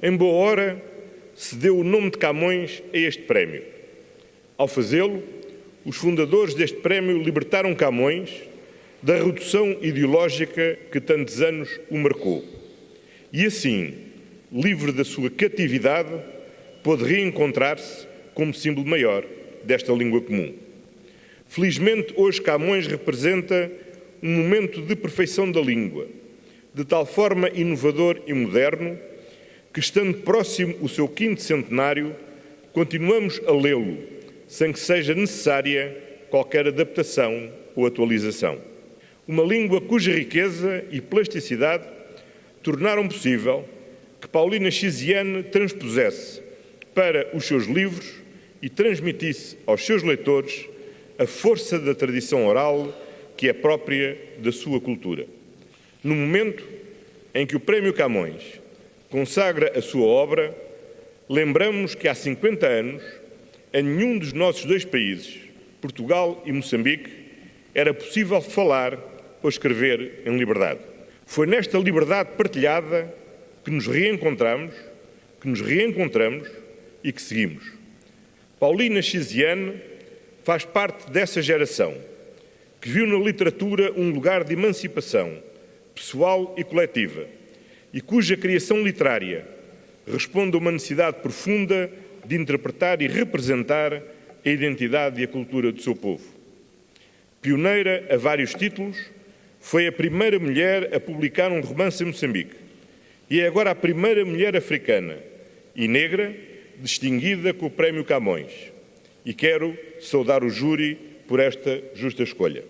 Em boa hora, se deu o nome de Camões a este prémio. Ao fazê-lo, os fundadores deste prémio libertaram Camões da redução ideológica que tantos anos o marcou. E assim, livre da sua catividade, pôde reencontrar-se como símbolo maior desta língua comum. Felizmente, hoje Camões representa um momento de perfeição da língua, de tal forma inovador e moderno que, estando próximo o seu quinto centenário, continuamos a lê-lo, sem que seja necessária qualquer adaptação ou atualização. Uma língua cuja riqueza e plasticidade tornaram possível que Paulina Chiziane transpusesse para os seus livros e transmitisse aos seus leitores a força da tradição oral que é própria da sua cultura. No momento em que o Prémio Camões consagra a sua obra, lembramos que há 50 anos, a nenhum dos nossos dois países, Portugal e Moçambique, era possível falar ou escrever em liberdade. Foi nesta liberdade partilhada que nos reencontramos, que nos reencontramos e que seguimos. Paulina Chiziane faz parte dessa geração que viu na literatura um lugar de emancipação pessoal e coletiva e cuja criação literária responde a uma necessidade profunda de interpretar e representar a identidade e a cultura do seu povo. Pioneira a vários títulos, foi a primeira mulher a publicar um romance em Moçambique e é agora a primeira mulher africana e negra distinguida com o Prémio Camões. E quero saudar o júri por esta justa escolha.